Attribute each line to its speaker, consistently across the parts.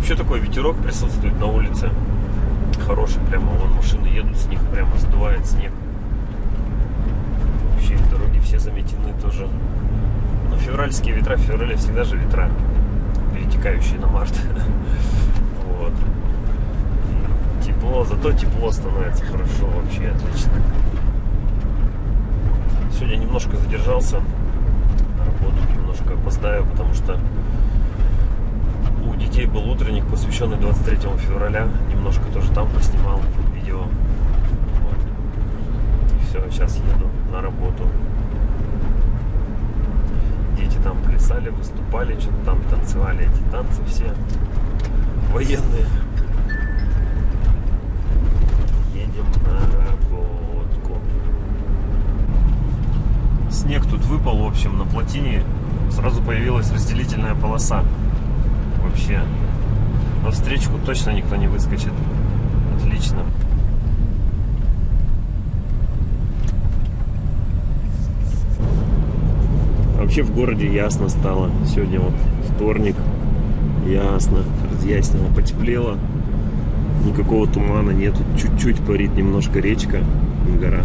Speaker 1: Вообще такой ветерок присутствует на улице. Хороший прямо, вон машины едут, с них прямо сдувает снег. Вообще дороги все заметены тоже. Но февральские ветра, в феврале всегда же ветра, перетекающие на март. Вот. Тепло, зато тепло становится хорошо, вообще отлично. Сегодня немножко задержался на работу, немножко опоздаю, потому что детей был утренник, посвященный 23 февраля. Немножко тоже там поснимал видео. Вот. Все, сейчас еду на работу. Дети там плясали, выступали, что-то там танцевали эти танцы все военные. Едем на работку. Снег тут выпал, в общем, на плотине сразу появилась разделительная полоса. Вообще. На встречку точно никто не выскочит. Отлично. Вообще в городе ясно стало. Сегодня вот вторник. Ясно. Разъяснило. Потеплело. Никакого тумана нету. Чуть-чуть парит немножко речка. Гора.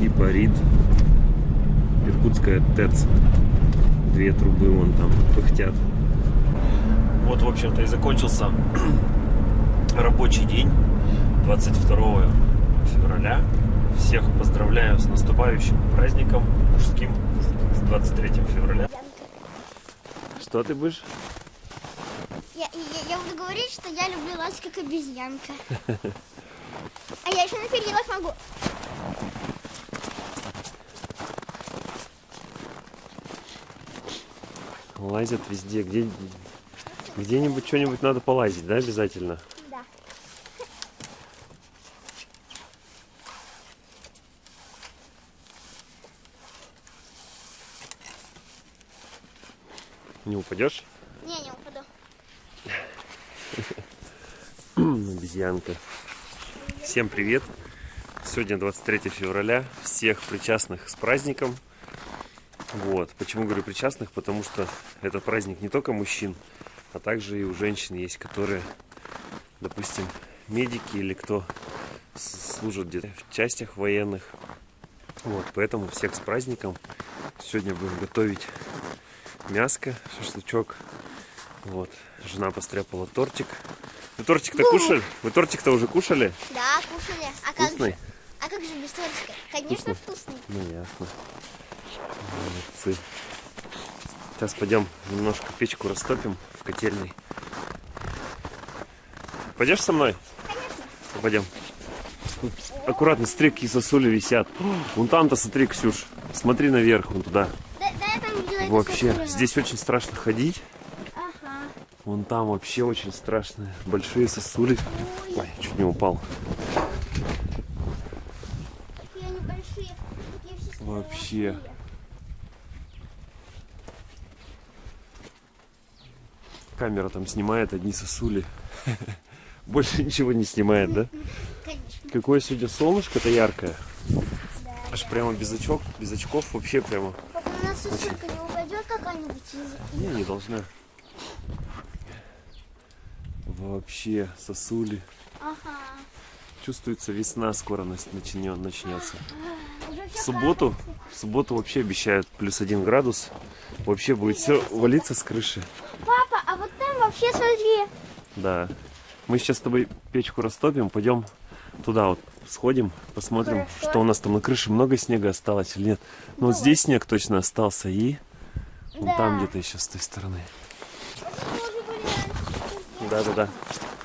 Speaker 1: И парит. Иркутская ТЭЦ. Две трубы вон там пыхтят. Вот, в общем-то, и закончился рабочий день 22 февраля. Всех поздравляю с наступающим праздником мужским с 23 февраля. Что ты будешь?
Speaker 2: Я, я, я буду говорить, что я люблю лазить как обезьянка. А я еще на перилах могу.
Speaker 1: Лазят везде, где где-нибудь что-нибудь надо полазить, да, обязательно?
Speaker 2: Да.
Speaker 1: Не упадешь?
Speaker 2: Не, не упаду.
Speaker 1: Обезьянка. Всем привет! Сегодня 23 февраля. Всех причастных с праздником. Вот. Почему говорю причастных? Потому что это праздник не только мужчин, а также и у женщин есть, которые, допустим, медики или кто служит где-то в частях военных. Вот, поэтому всех с праздником. Сегодня будем готовить мяско, шашлычок. Вот, жена постряпала тортик. Вы тортик-то кушали? Вы тортик-то уже кушали?
Speaker 2: Да, кушали. А как
Speaker 1: Вкусный?
Speaker 2: же? А как же без тортика? Конечно, вкусный.
Speaker 1: Ну ясно. Молодцы. Сейчас пойдем немножко печку растопим в котельной. Пойдешь со мной?
Speaker 2: Конечно.
Speaker 1: Пойдем. Тут аккуратно, смотри, какие сосули висят. Вон там-то, смотри, Ксюш. Смотри наверх, вон туда.
Speaker 2: Да, да, там
Speaker 1: Вообще,
Speaker 2: сосули.
Speaker 1: здесь очень страшно ходить.
Speaker 2: Ага.
Speaker 1: Вон там вообще очень страшные. Большие сосули. Ой, чуть не упал.
Speaker 2: Такие
Speaker 1: Вообще. Камера там снимает одни сосули. Больше ничего не снимает, да?
Speaker 2: Конечно.
Speaker 1: Какое сегодня солнышко-то яркое.
Speaker 2: Да.
Speaker 1: Аж прямо без очков, без очков вообще прямо.
Speaker 2: Папа, у нас сосулька не упадет какая-нибудь из...
Speaker 1: Не, не должна. Вообще, сосули.
Speaker 2: Ага.
Speaker 1: Чувствуется весна скоро начнется.
Speaker 2: Уже
Speaker 1: В субботу, в субботу вообще обещают плюс один градус. Вообще будет все валиться с крыши.
Speaker 2: Папа, а вообще смотри.
Speaker 1: Да. Мы сейчас с тобой печку растопим, пойдем туда вот сходим, посмотрим,
Speaker 2: Хорошо.
Speaker 1: что у нас там на крыше много снега осталось или нет. Ну вот здесь снег точно остался и вон
Speaker 2: Да.
Speaker 1: там где-то еще с той стороны.
Speaker 2: Вот мы уже были раньше.
Speaker 1: Да, да, да.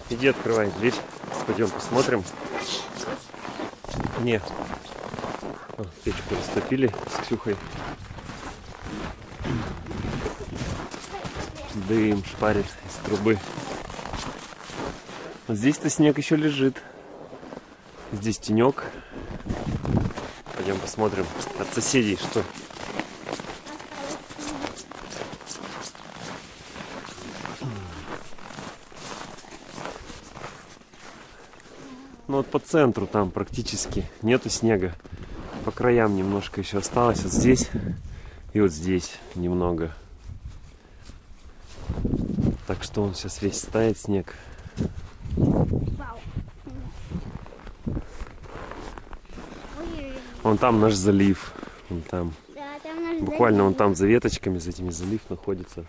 Speaker 1: Иди открывай дверь. Пойдем посмотрим. Не. О, печку растопили с Ксюхой. Дым шпарит трубы. Здесь-то снег еще лежит. Здесь тенек. Пойдем посмотрим от соседей, что. Ну вот по центру там практически нету снега. По краям немножко еще осталось. Вот здесь и вот здесь немного. Так что он сейчас весь стает снег. Вон там наш залив. Вон там.
Speaker 2: Да, там наш
Speaker 1: Буквально он там за веточками, за этими залив находится.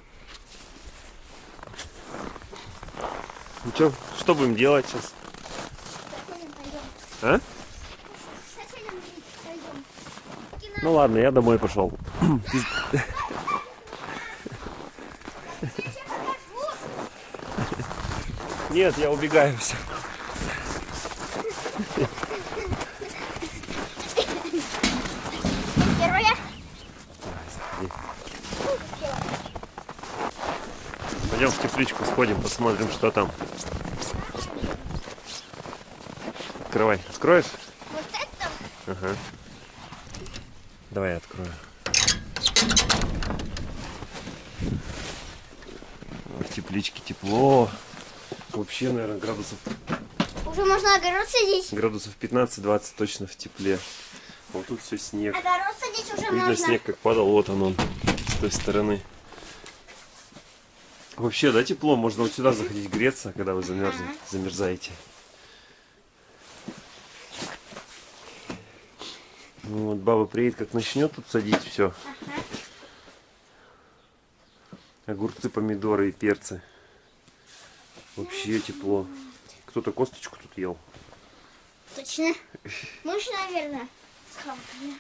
Speaker 1: Ну что, что будем делать сейчас? А? Ну ладно, я домой пошел. Нет, я убегаю все.
Speaker 2: Первая.
Speaker 1: Пойдем в тепличку сходим, посмотрим, что там. Открывай. Откроешь?
Speaker 2: Вот это.
Speaker 1: Ага. Давай я открою. В тепличке тепло. Вообще, наверное, градусов,
Speaker 2: Уже можно огород садить.
Speaker 1: градусов 15-20 точно в тепле. Вот тут все снег.
Speaker 2: Огород садить уже
Speaker 1: Видно
Speaker 2: можно.
Speaker 1: снег, как падал. Вот он, он с той стороны. Вообще, да, тепло. Можно вот сюда заходить греться, когда вы замерзнете, замерзаете. Ну, вот баба приедет, как начнет тут садить все.
Speaker 2: Ага.
Speaker 1: Огурцы, помидоры и перцы. Вообще тепло. Кто-то косточку тут ел.
Speaker 2: Точно. Мышь, наверное, схавкали.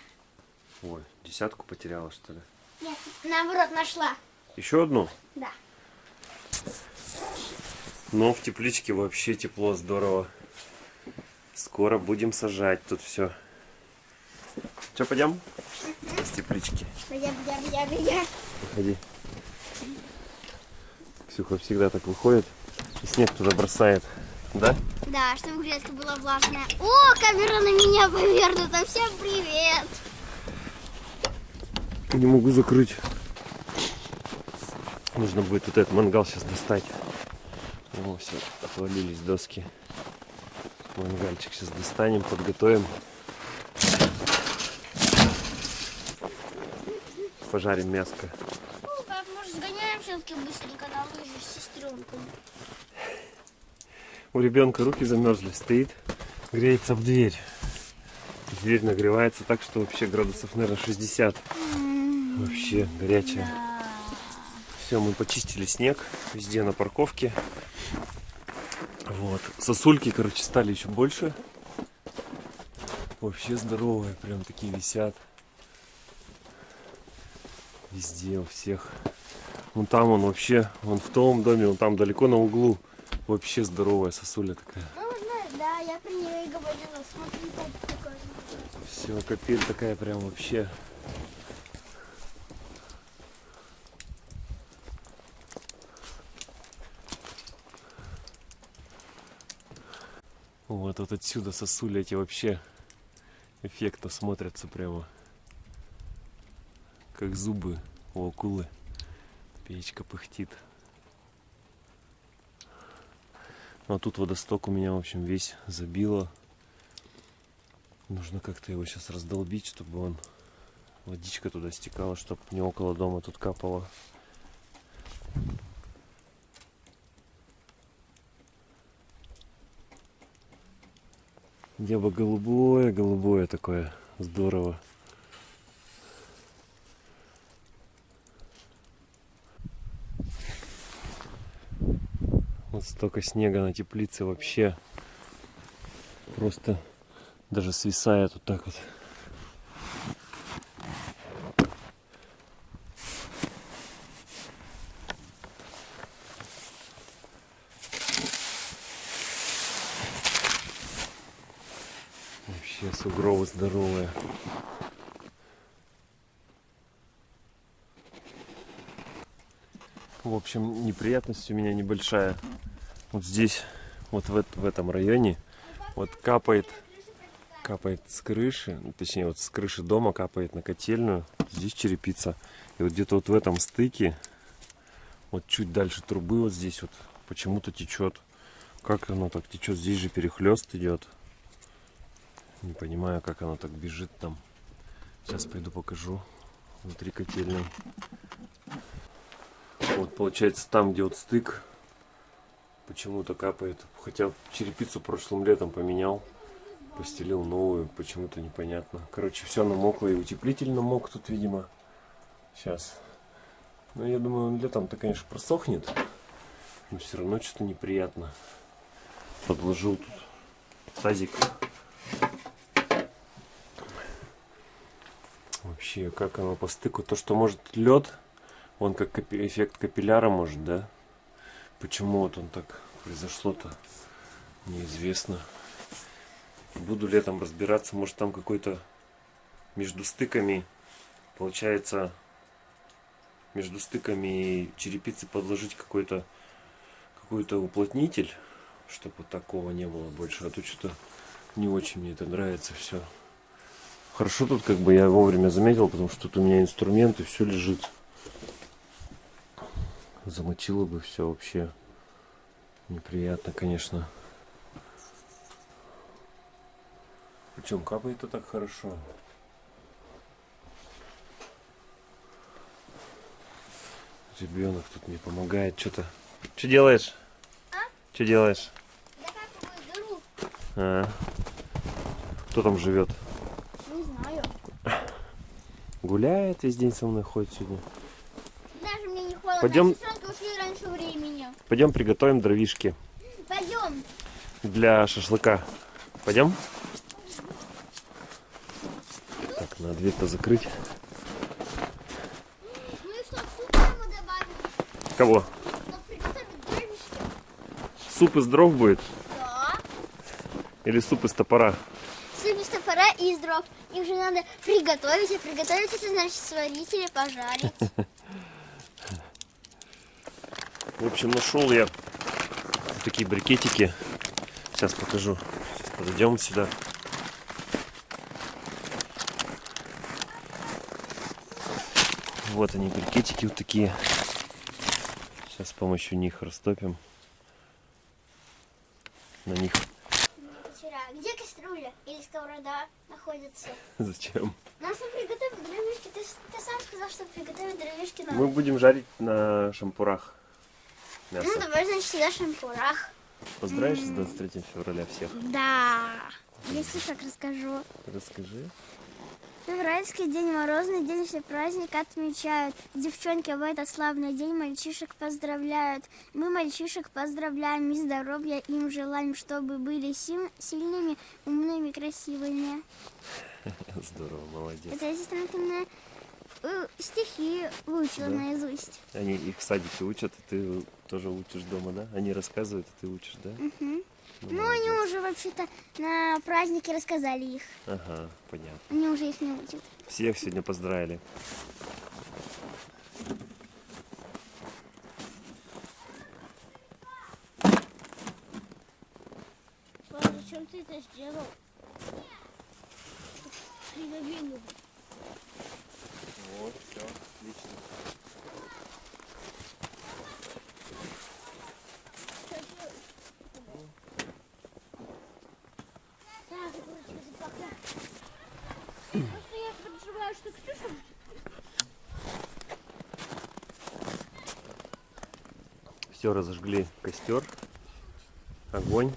Speaker 1: Ой, десятку потеряла, что ли?
Speaker 2: Нет, наоборот, нашла.
Speaker 1: Еще одну?
Speaker 2: Да.
Speaker 1: Но в тепличке вообще тепло, здорово. Скоро будем сажать тут все. Че, пойдем? С теплички.
Speaker 2: Я, я, я, я.
Speaker 1: Выходи. Ксюха всегда так выходит и снег туда бросает. Да?
Speaker 2: Да, чтобы грядка была влажная. О, камера на меня повернута. Всем привет.
Speaker 1: Не могу закрыть. Нужно будет вот этот мангал сейчас достать. О, все, отвалились доски. Мангальчик сейчас достанем, подготовим. Пожарим мяско.
Speaker 2: Ну, как, может, сгоняем все-таки быстренько на лыжи с сестренкой.
Speaker 1: У ребенка руки замерзли, стоит, греется в дверь. Дверь нагревается так, что вообще градусов, наверное, 60. Вообще горячая. Все, мы почистили снег везде на парковке. Вот. Сосульки, короче, стали еще больше. Вообще здоровые, прям такие висят. Везде, у всех. Вон там он вообще, он в том доме, он там далеко на углу. Вообще здоровая сосуля такая.
Speaker 2: Ну, да, я про нее и говорила. Смотри, как.
Speaker 1: Все, капель такая прям вообще. Вот, вот отсюда сосули эти вообще эффектно смотрятся прямо. Как зубы у акулы. Печка пыхтит. Ну, а тут водосток у меня, в общем, весь забило. Нужно как-то его сейчас раздолбить, чтобы он водичка туда стекала, чтобы не около дома тут капало. Небо голубое, голубое такое, здорово. Столько снега на теплице вообще просто даже свисает вот так вот. Вообще сугробы здоровые. В общем, неприятность у меня небольшая. Вот здесь, вот в, в этом районе, вот капает, капает с крыши, ну, точнее вот с крыши дома капает на котельную. Здесь черепица. И вот где-то вот в этом стыке, вот чуть дальше трубы вот здесь вот почему-то течет. Как оно так течет? Здесь же перехлест идет. Не понимаю, как оно так бежит там. Сейчас пойду покажу внутри котельной. Вот получается там, где вот стык, Почему-то капает. Хотя черепицу прошлым летом поменял. Постелил новую. Почему-то непонятно. Короче, все намокло. И утеплитель намок тут, видимо. Сейчас. Но я думаю, летом-то, конечно, просохнет. Но все равно что-то неприятно. Подложил тут тазик. Вообще, как оно по стыку? То, что может лед, он как эффект капилляра может, да? Почему вот он так произошло-то, неизвестно. Буду летом разбираться, может там какой-то между стыками, получается, между стыками черепицы подложить какой-то какой-то уплотнитель, чтобы такого не было больше. А то что-то не очень мне это нравится все. Хорошо тут как бы я вовремя заметил, потому что тут у меня инструменты, все лежит. Замочило бы все вообще. Неприятно, конечно. Причем капает-то так хорошо. Ребенок тут мне помогает что-то. Что делаешь?
Speaker 2: А?
Speaker 1: Что делаешь? А. Кто там живет?
Speaker 2: Не знаю.
Speaker 1: Гуляет весь день со мной ходит сегодня.
Speaker 2: Даже мне не холодно.
Speaker 1: Пойдем-. Пойдем приготовим дровишки
Speaker 2: Пойдем.
Speaker 1: для шашлыка. Пойдем? Так, надо дверь-то закрыть.
Speaker 2: Ну и
Speaker 1: Кого? Суп из дров будет?
Speaker 2: Да.
Speaker 1: Или суп из топора?
Speaker 2: Суп из топора и из дров. Их же надо приготовить. А приготовить это значит сварить или пожарить.
Speaker 1: В общем, нашел я вот такие брикетики. Сейчас покажу. Сейчас подойдем сюда. Вот они, брикетики вот такие. Сейчас с помощью них растопим. На них.
Speaker 2: Где кастрюля или сковорода находится?
Speaker 1: зачем?
Speaker 2: Чтобы приготовить дровишки. Ты, ты сам сказал, что приготовить дровишки надо.
Speaker 1: Мы будем жарить на шампурах мясо.
Speaker 2: Ну, давай, значит, сюда шампурах.
Speaker 1: Поздравишь с 23 февраля всех?
Speaker 2: Да. Я стишок расскажу.
Speaker 1: Расскажи.
Speaker 2: Февральский день, морозный день, все праздник отмечают. Девчонки в этот славный день мальчишек поздравляют. Мы мальчишек поздравляем и здоровья им желаем, чтобы были сим- сильными, умными, красивыми.
Speaker 1: Здорово, молодец.
Speaker 2: Это я сестренкина э, стихи выучила
Speaker 1: Да.
Speaker 2: наизусть.
Speaker 1: Они их в садике учат, и ты тоже учишь дома, да? Они рассказывают, а ты учишь, да?
Speaker 2: Мгм.
Speaker 1: Ну,
Speaker 2: Ну, они уже вообще-то на празднике рассказали их.
Speaker 1: Ага, понятно.
Speaker 2: Они уже их не учат.
Speaker 1: Всех сегодня поздравили.
Speaker 2: зачем ты это сделал? Придавили.
Speaker 1: Вот, все, отлично.
Speaker 2: Просто я что Ксюша...
Speaker 1: Все, разожгли костер, огонь.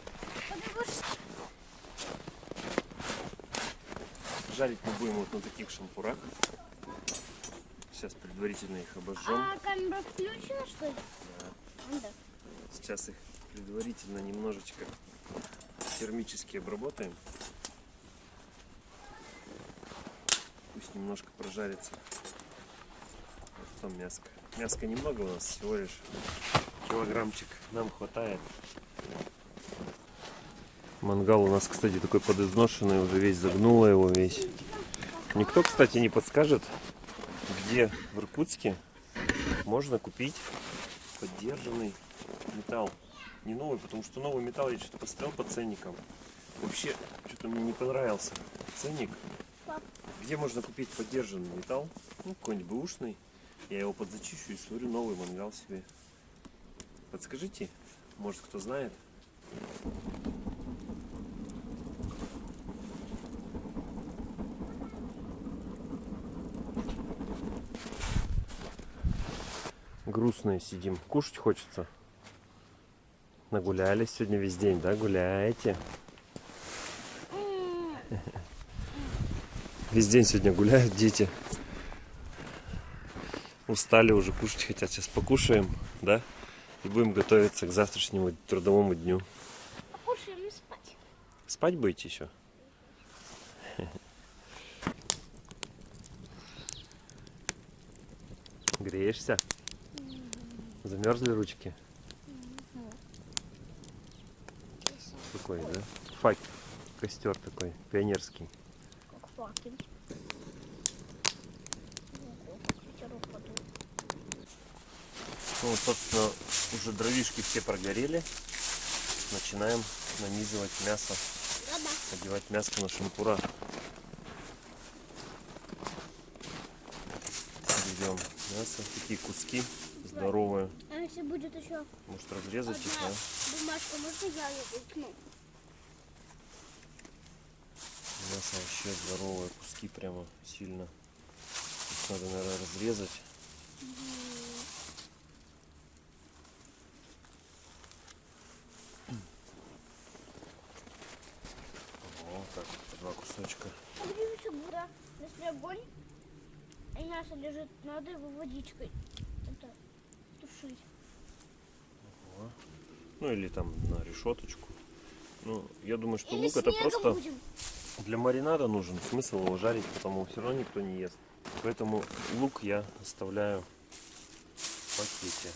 Speaker 1: Жарить мы будем вот на таких шампурах. Сейчас предварительно их обожжем.
Speaker 2: А камера включена, что ли? Ну Да.
Speaker 1: Сейчас их предварительно немножечко термически обработаем. Пусть немножко прожарится. А Потом мяско. Мяска немного у нас, всего лишь килограммчик. Нам хватает. Мангал у нас, кстати, такой подизношенный, уже весь загнуло его весь. Никто, кстати, не подскажет, где в Иркутске можно купить поддержанный металл. Не новый, потому что новый металл я что-то посмотрел по ценникам. Вообще, что-то мне не понравился ценник. Где можно купить поддержанный металл? Ну, какой-нибудь бэушный. Я его подзачищу и сварю новый мангал себе. Подскажите, может кто знает? Грустные сидим. Кушать хочется. Нагулялись сегодня весь день, да? Гуляете? Весь день сегодня гуляют дети. Устали уже, кушать хотят. Сейчас покушаем, да? И будем готовиться к завтрашнему трудовому дню.
Speaker 3: Покушаем и спать.
Speaker 1: Спать будете еще? Греешься? Замерзли ручки? Такой, да? Фак, костер такой, пионерский.
Speaker 3: Как факел.
Speaker 1: Ну, вот, собственно, уже дровишки все прогорели. Начинаем нанизывать мясо, одевать мяско на шампура. Берем мясо, такие куски здоровые.
Speaker 3: А если будет еще
Speaker 1: Может разрезать их, да?
Speaker 3: бумажка, можно я ее выкну?
Speaker 1: Мясо вообще здоровое, куски прямо сильно. Их надо, наверное, разрезать. Вот так, два кусочка.
Speaker 3: Смотри, фигура. Если огонь, и мясо лежит, надо его водичкой тушить.
Speaker 1: Во. Ну или там на решеточку. Ну, я думаю, что
Speaker 3: Или
Speaker 1: лук это просто
Speaker 3: будем.
Speaker 1: для маринада нужен. Смысл его жарить, потому все равно никто не ест. Поэтому лук я оставляю в пакете.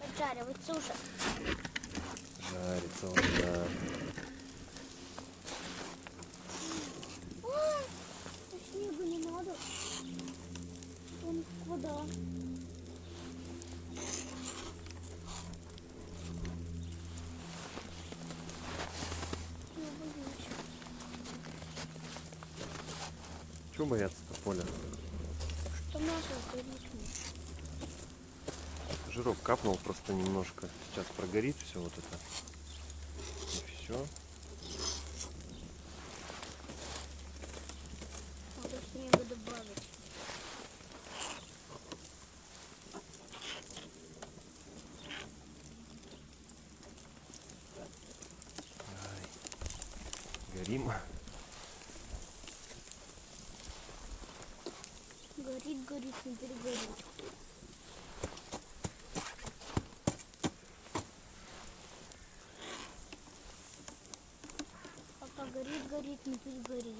Speaker 3: поджаривать суши.
Speaker 1: Жарится он, да.
Speaker 3: Снега не надо. Он вода. Я боюсь.
Speaker 1: Чего бояться-то, Поля?
Speaker 3: Что сгорит.
Speaker 1: Жирок капнул просто немножко. Сейчас прогорит все вот это. И все.
Speaker 3: Надо снега добавить.
Speaker 1: Горим.
Speaker 3: Горит, горит, не перегорит. Пока горит, горит, не перегорит.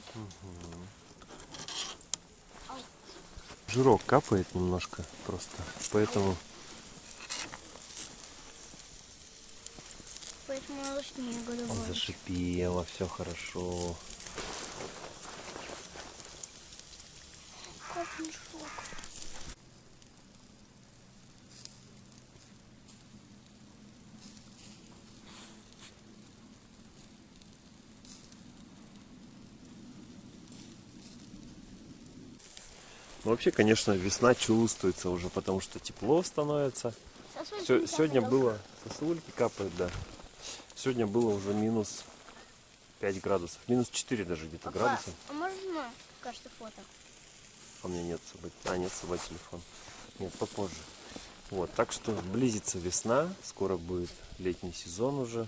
Speaker 1: Жирок капает немножко просто. Поэтому
Speaker 3: Поэтому
Speaker 1: он
Speaker 3: добавить.
Speaker 1: зашипело, все хорошо.
Speaker 3: Как мешок.
Speaker 1: Ну, вообще, конечно, весна чувствуется уже, потому что тепло становится.
Speaker 3: Сосульки
Speaker 1: сегодня
Speaker 3: капают.
Speaker 1: было, сосульки капают, да. Сегодня было уже минус 5 градусов. Минус 4 даже где-то
Speaker 3: Папа,
Speaker 1: градусов.
Speaker 3: а можно кажется фото?
Speaker 1: А у меня нет с собой. А, нет с собой телефон. Нет, попозже. Вот, так что близится весна, скоро будет летний сезон уже.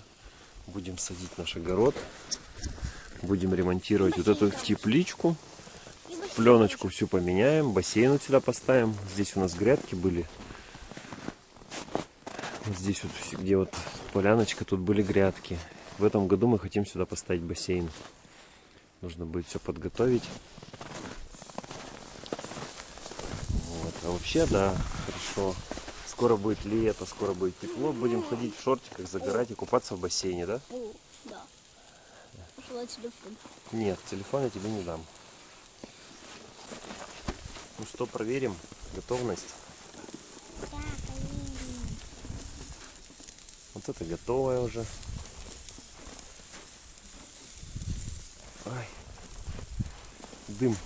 Speaker 1: Будем садить наш огород. Будем ремонтировать вот эту тепличку. Пленочку всю поменяем, бассейн вот сюда поставим. Здесь у нас грядки были. Вот здесь вот, где вот поляночка, тут были грядки. В этом году мы хотим сюда поставить бассейн. Нужно будет все подготовить. Вот. А вообще, да, хорошо. Скоро будет лето, скоро будет тепло. Будем ходить в шортиках, загорать и купаться в бассейне, да?
Speaker 3: Да.
Speaker 1: Нет, телефон я тебе не дам. Ну что, проверим готовность. Вот это готовое уже. Ай. Дым.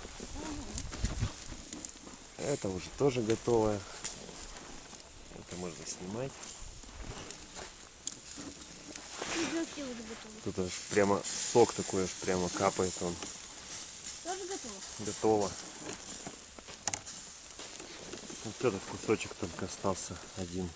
Speaker 1: Это уже тоже готовое. Это можно снимать. Тут аж прямо сок такой аж прямо капает он.
Speaker 3: Тоже готово?
Speaker 1: Готово этот кусочек только остался один.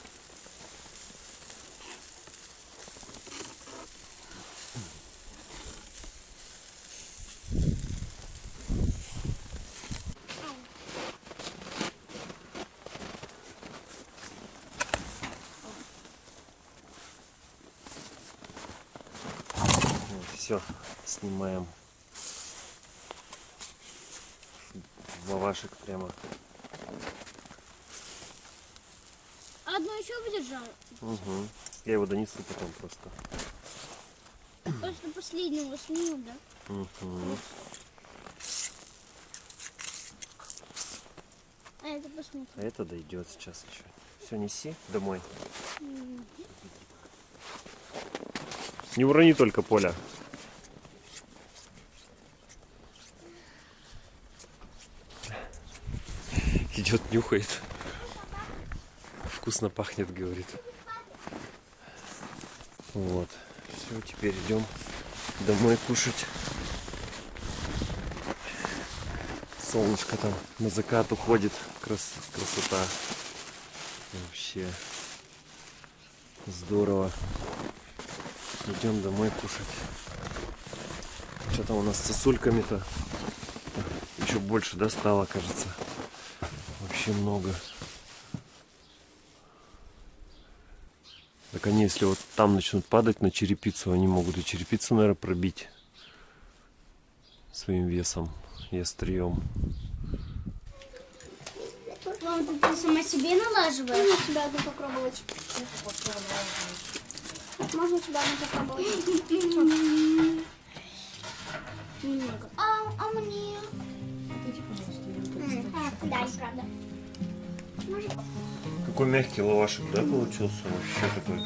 Speaker 1: все снимаем лавашек прямо
Speaker 2: еще выдержал?
Speaker 1: Угу. Я его донесу потом просто.
Speaker 2: Просто последнего сниму, да?
Speaker 1: Угу.
Speaker 2: А это посмотрим.
Speaker 1: А это дойдет сейчас еще. Все, неси домой. Не урони только поля. Идет, нюхает. Вкусно пахнет, говорит. Вот. Все, теперь идем домой кушать. Солнышко там на закат уходит. Крас- красота. Вообще здорово. Идем домой кушать. Что там у нас с сосульками-то? Еще больше, да, кажется. Вообще много. Так они, если вот там начнут падать на черепицу, они могут и черепицу, наверное, пробить своим весом и острием.
Speaker 2: Мам, ты, ты сама себе налаживаешь?
Speaker 4: Можно тебя одну попробовать? Можно тебя одну попробовать?
Speaker 2: Немного. А, а мне?
Speaker 4: А, Да, правда.
Speaker 1: Какой мягкий лавашек, да, получился? Вообще такой.